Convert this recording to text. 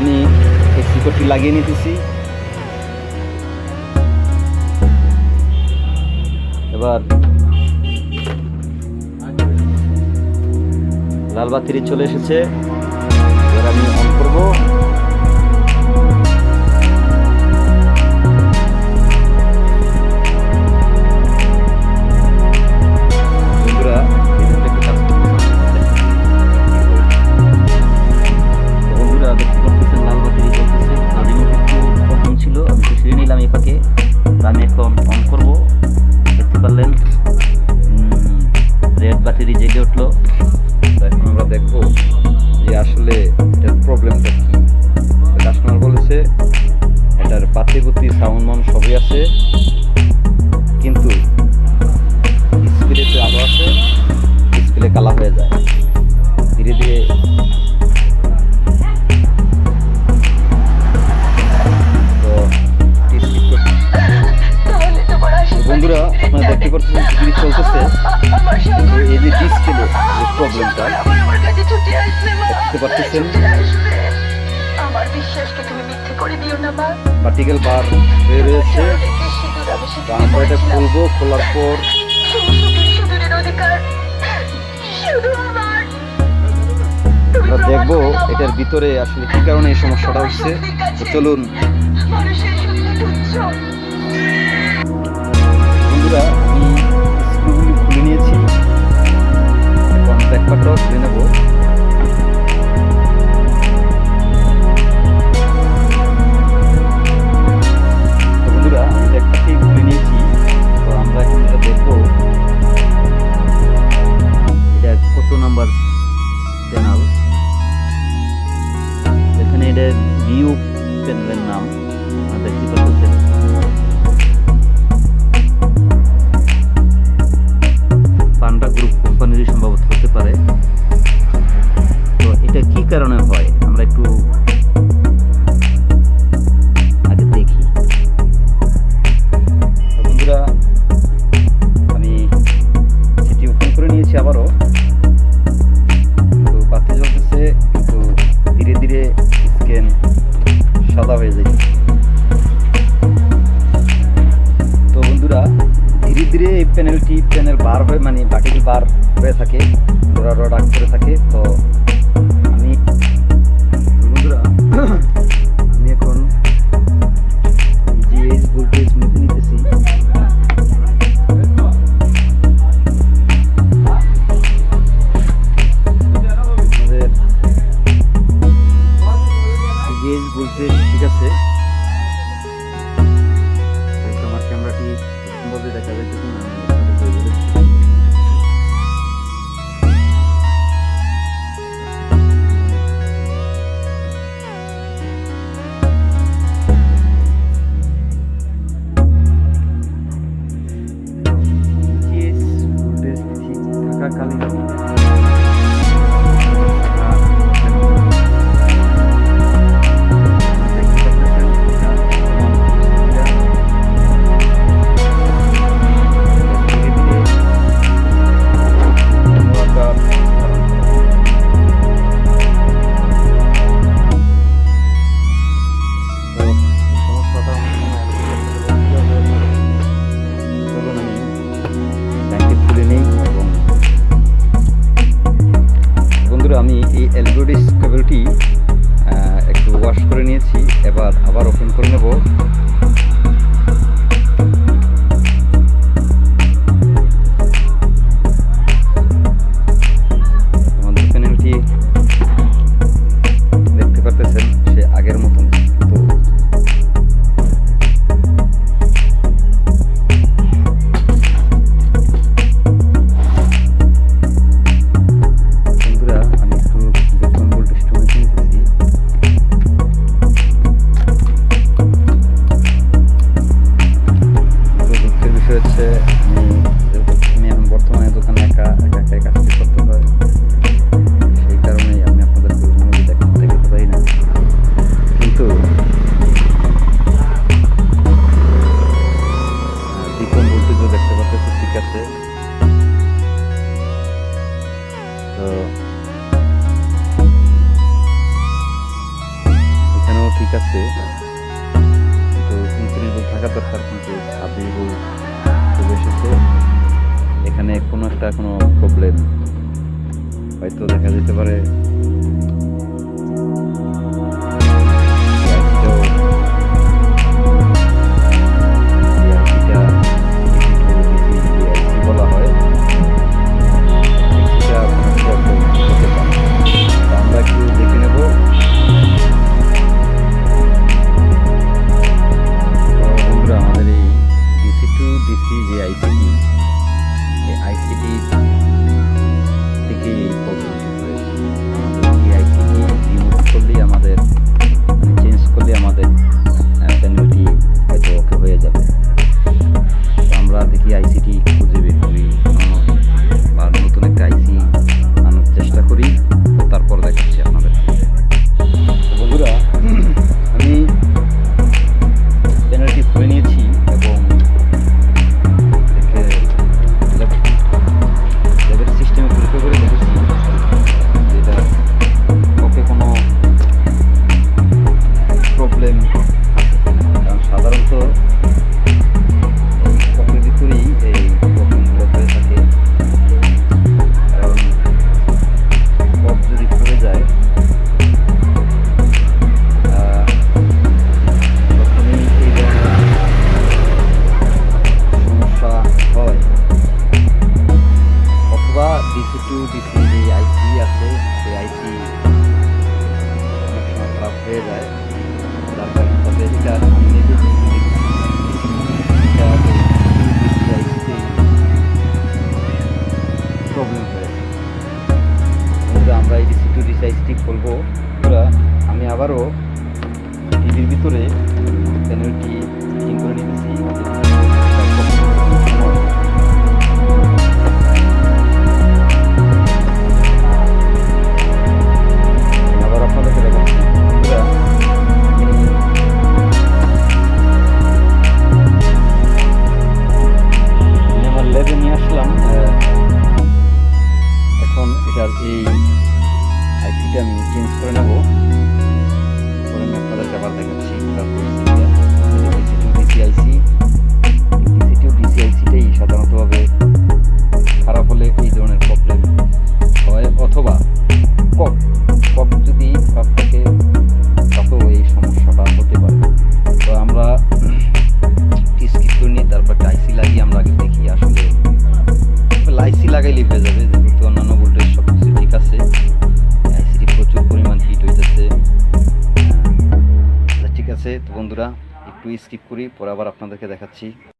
আমি এই লাগিয়ে নিতেছি। এবার লাল বাতিটি চলে এসেছে। এবার আমি অন করব। এটার বাতি বুতি সাউন্ড মান সবই আছে। কিন্তু ডিসপ্লেতে আলো আছে ডিসপ্লে কালা হয়ে যায়। ধীরে ধীরে বন্ধুরা আপনারা দেখতে পাচ্ছেন চলতেছে? এই যে ডিসপ্লে প্রবলেমটা দেখতে পাচ্ছেন? ছুটে আসবে। আমার বিশ্বাসকে তুমি মিথ্যে করে দিও না মা। ভার্টিক্যাল বার হয়ে তো সেদিকে আমরা এটা খুলবো খোলার পর। আমার। দেখব। এটার ভিতরে আসলে কি কারণে এই সমস্যাটা হচ্ছে। চলুন। বন্ধুরা বার হয়ে মানে বাটিটি বার হয়ে থাকে ডোরা ডোরা ডাক করে থাকে, তো আমি বন্ধুরা, আমি এখন জিএইচ ভোল্টেজ মেপে নিতেছি। জিএইচ ভোল্টেজ ঠিক আছে। আমার ক্যামেরাটি দেখা যাইতেছে ঠিক আছে। তো উনত্রিশ বল থাকা দরকার, কিন্তু ছাব্বিশ বল চলে এসেছে। এখানে কোনো একটা কোনো প্রবলেম হয়তো দেখা যেতে পারে। করব। ওরা আমি আবারও টিভির ভিতরে চ্যানেলটি করে নিতেছি একটু স্কিপ করি পরে আবার আপনাদেরকে দেখাচ্ছি।